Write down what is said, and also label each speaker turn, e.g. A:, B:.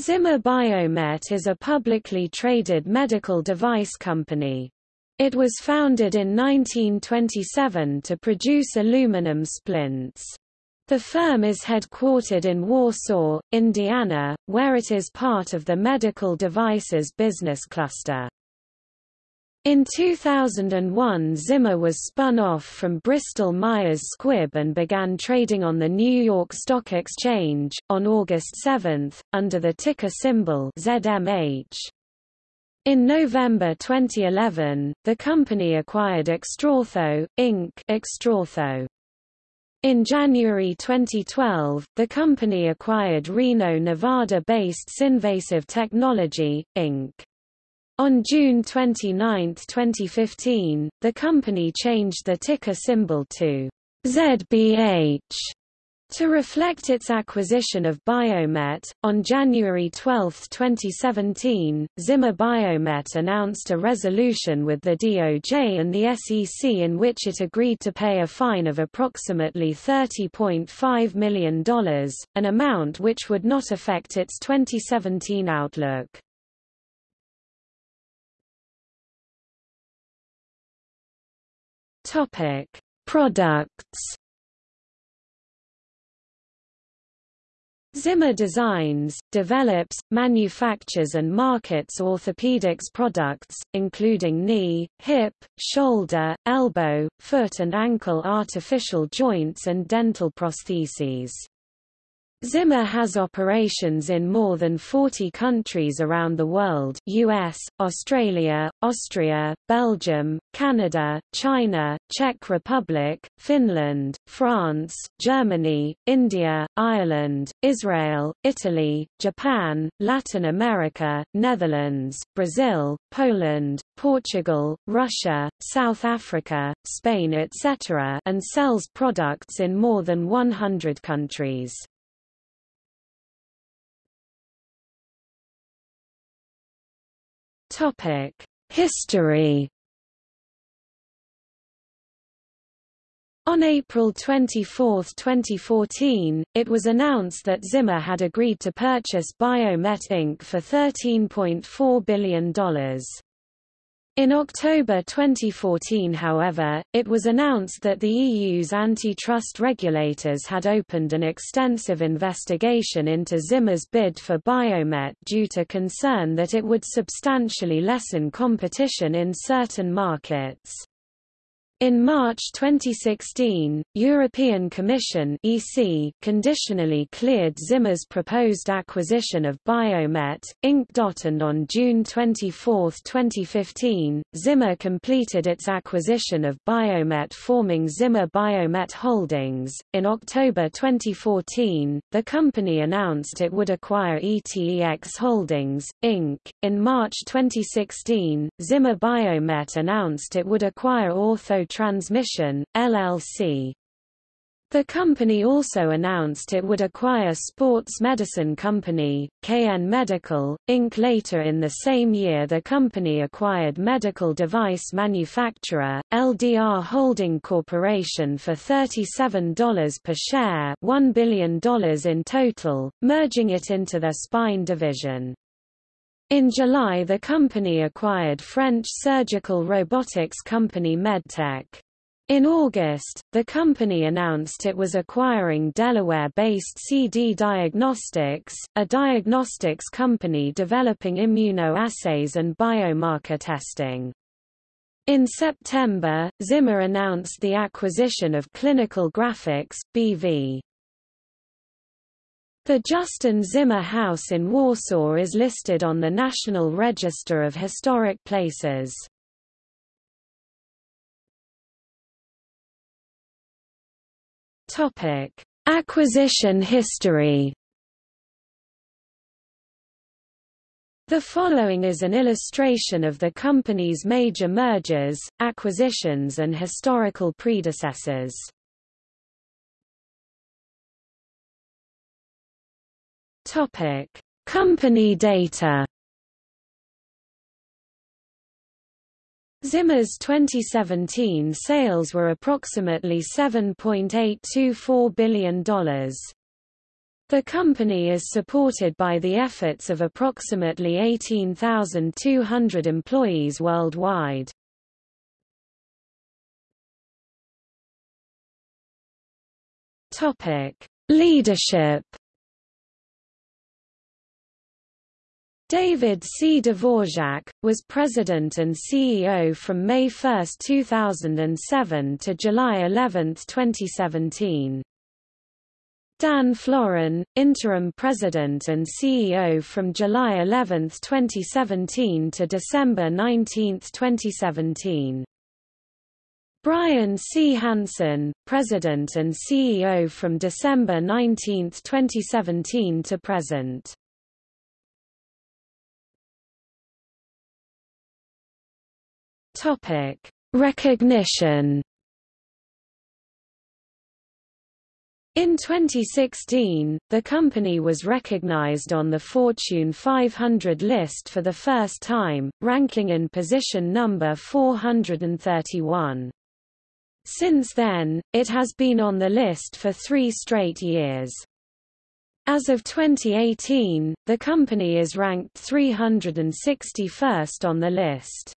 A: Zimmer Biomet is a publicly traded medical device company. It was founded in 1927 to produce aluminum splints. The firm is headquartered in Warsaw, Indiana, where it is part of the medical devices business cluster. In 2001 Zimmer was spun off from Bristol-Myers Squibb and began trading on the New York Stock Exchange, on August 7, under the ticker symbol ZMH. In November 2011, the company acquired Extraortho, Inc. Extraortho. In January 2012, the company acquired Reno, Nevada-based Synvasive Technology, Inc. On June 29, 2015, the company changed the ticker symbol to ZBH to reflect its acquisition of Biomet, on January 12, 2017, Zimmer Biomet announced a resolution with the DOJ and the SEC in which it agreed to pay a fine of approximately $30.5 million, an amount which would not affect its 2017 outlook. Topic: Products. Zimmer designs, develops, manufactures and markets orthopedics products, including knee, hip, shoulder, elbow, foot and ankle artificial joints and dental prostheses. Zimmer has operations in more than 40 countries around the world US, Australia, Austria, Belgium, Canada, China, Czech Republic, Finland, France, Germany, India, Ireland, Israel, Italy, Japan, Latin America, Netherlands, Brazil, Poland, Portugal, Russia, South Africa, Spain etc. and sells products in more than 100 countries. Topic: History. On April 24, 2014, it was announced that Zimmer had agreed to purchase Biomet Inc. for $13.4 billion. In October 2014 however, it was announced that the EU's antitrust regulators had opened an extensive investigation into Zimmer's bid for Biomet due to concern that it would substantially lessen competition in certain markets. In March 2016, European Commission (EC) conditionally cleared Zimmer's proposed acquisition of Biomet, Inc. And on June 24, 2015, Zimmer completed its acquisition of Biomet forming Zimmer Biomet Holdings. In October 2014, the company announced it would acquire ETEX Holdings, Inc. In March 2016, Zimmer Biomet announced it would acquire Ortho Transmission, LLC. The company also announced it would acquire sports medicine company, Cayenne Medical, Inc. Later in the same year the company acquired medical device manufacturer, LDR Holding Corporation for $37 per share $1 billion in total, merging it into their spine division. In July the company acquired French surgical robotics company Medtech. In August, the company announced it was acquiring Delaware-based CD Diagnostics, a diagnostics company developing immunoassays and biomarker testing. In September, Zimmer announced the acquisition of Clinical Graphics, BV. The Justin Zimmer House in Warsaw is listed on the National Register of Historic Places. Topic: Acquisition history. The following is an illustration of the company's major mergers, acquisitions and historical predecessors. Topic: Company data. Zimmer's 2017 sales were approximately $7.824 billion. The company is supported by the efforts of approximately 18,200 employees worldwide. Leadership. David C. Dvorak, was President and CEO from May 1, 2007 to July 11, 2017. Dan Florin, Interim President and CEO from July 11, 2017 to December 19, 2017. Bryan C. Hanson, President and CEO from December 19, 2017 to present. Topic: Recognition. In 2016, the company was recognized on the Fortune 500 list for the first time, ranking in position number 431. Since then, it has been on the list for three straight years. As of 2018, the company is ranked 361st on the list.